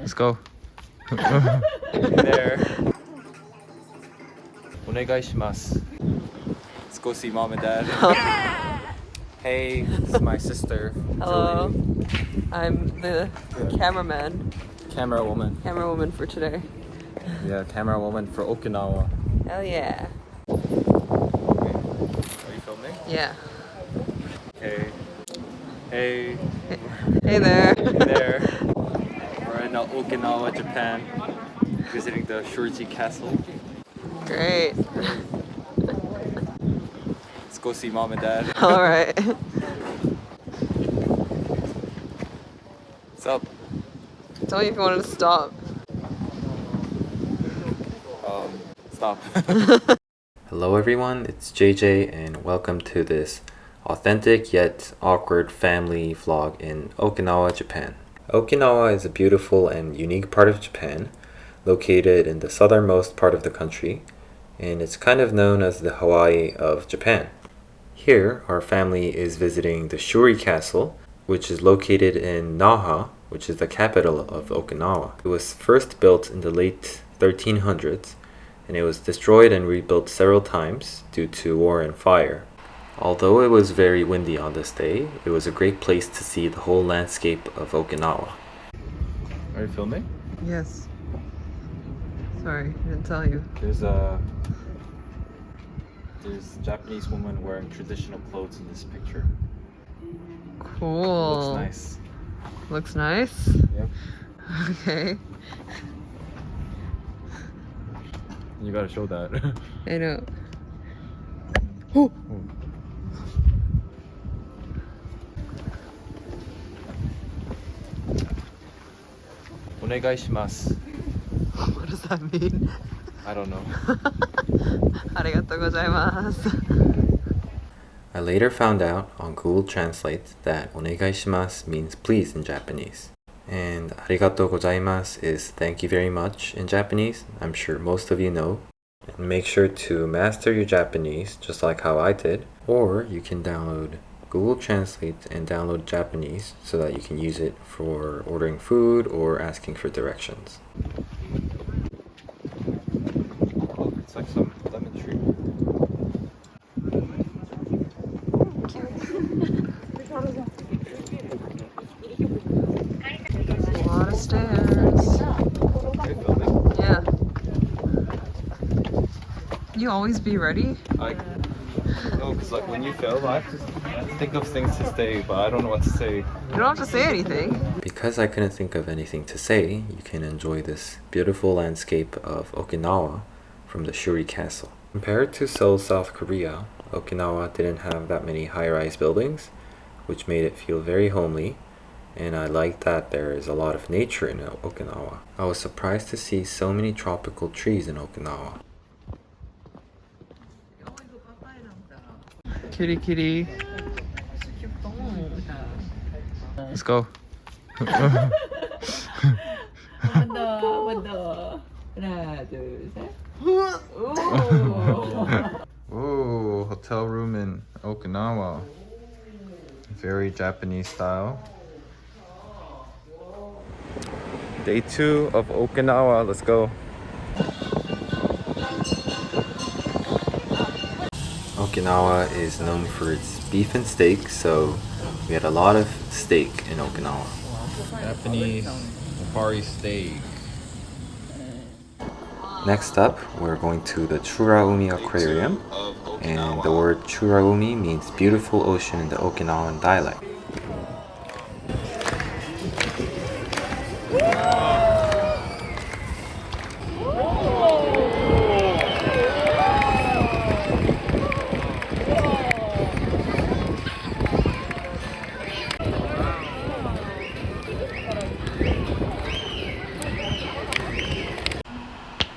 Let's go. there. Onegaishimasu. Let's go see mom and dad. hey, this is my sister. Hello. Julie. I'm the yeah. cameraman. Camera woman. Camera woman for today. Yeah, camera woman for Okinawa. Hell yeah. Are you filming? Yeah. Hey. Hey. Hey there. Japan, visiting the Shurijo Castle. Great. Let's go see mom and dad. All right. What's up? Tell me if you wanted to stop. Um, stop. Hello everyone, it's JJ and welcome to this authentic yet awkward family vlog in Okinawa, Japan. Okinawa is a beautiful and unique part of Japan, located in the southernmost part of the country, and it's kind of known as the Hawaii of Japan. Here, our family is visiting the Shuri Castle, which is located in Naha, which is the capital of Okinawa. It was first built in the late 1300s, and it was destroyed and rebuilt several times due to war and fire. Although it was very windy on this day, it was a great place to see the whole landscape of Okinawa. Are you filming? Yes. Sorry, I didn't tell you. There's a there's a Japanese woman wearing traditional clothes in this picture. Cool. Looks nice. Looks nice? Yep. Okay. You gotta show that. I know. 오 What does that mean? I don't know. I later found out on Google Translate that お願いします means please in Japanese. And ありがとうございます is thank you very much in Japanese. I'm sure most of you know. And make sure to master your Japanese just like how I did or you can download Google Translate and download Japanese so that you can use it for ordering food or asking for directions. It's like some lemon tree. A lot of stairs. Yeah. You always be ready? I oh, no, because like when you film, I have to think of things to say, but I don't know what to say. You don't have to say anything. Because I couldn't think of anything to say, you can enjoy this beautiful landscape of Okinawa from the Shuri Castle. Compared to Seoul, South Korea, Okinawa didn't have that many high-rise buildings, which made it feel very homely, and I like that there is a lot of nature in Okinawa. I was surprised to see so many tropical trees in Okinawa. Kitty kitty. Let's go. 한 번 더, 한 번 더. 하나, 둘, 셋. 오. Ooh, hotel room in Okinawa. Very Japanese style. Day two of Okinawa. Let's go. Okinawa is known for its beef and steak, so we had a lot of steak in Okinawa. Japanese Mopari steak. Next up, we're going to the Churaumi Aquarium, and the word Churaumi means beautiful ocean in the Okinawan dialect.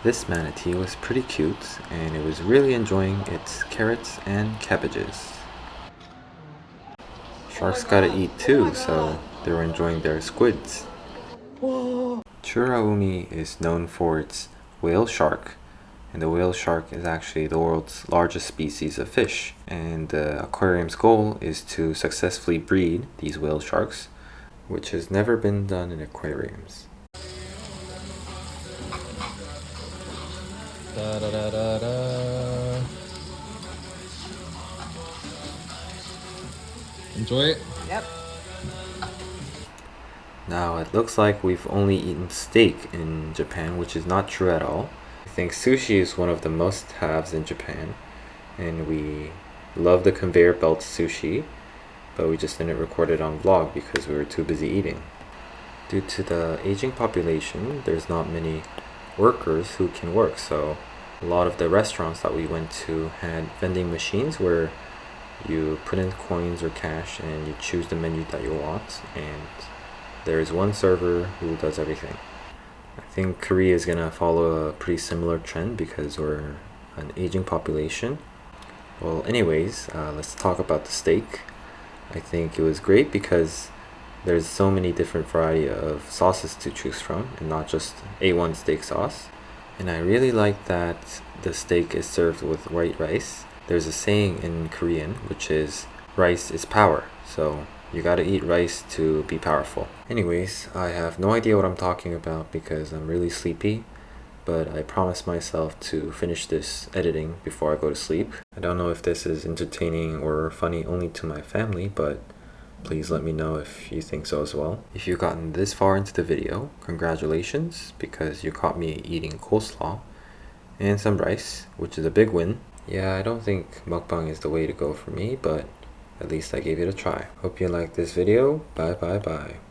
This manatee was pretty cute and it was really enjoying its carrots and cabbages. Sharks gotta eat too, so they were enjoying their squids. Churaumi is known for its whale shark, and the whale shark is actually the world's largest species of fish. And the aquarium's goal is to successfully breed these whale sharks, which has never been done in aquariums. Da da da da da. Enjoy it. Yep. Now it looks like we've only eaten steak in Japan, which is not true at all. I think sushi is one of the must-haves in Japan, and we love the conveyor belt sushi, but we just didn't record it on vlog because we were too busy eating. Due to the aging population, there's not many workers who can work, so a lot of the restaurants that we went to had vending machines where you put in coins or cash and you choose the menu that you want and there is one server who does everything. I think Korea is gonna follow a pretty similar trend because we're an aging population. Well, anyways, uh, let's talk about the steak. I think it was great because there's so many different variety of sauces to choose from and not just A1 steak sauce. And I really like that the steak is served with white rice. There's a saying in Korean which is rice is power. So you gotta eat rice to be powerful. Anyways, I have no idea what I'm talking about because I'm really sleepy, but I promised myself to finish this editing before I go to sleep. I don't know if this is entertaining or funny only to my family, but please let me know if you think so as well. If you've gotten this far into the video, congratulations because you caught me eating coleslaw and some rice, which is a big win. Yeah, I don't think mukbang is the way to go for me, but at least I gave it a try. Hope you liked this video. Bye bye bye.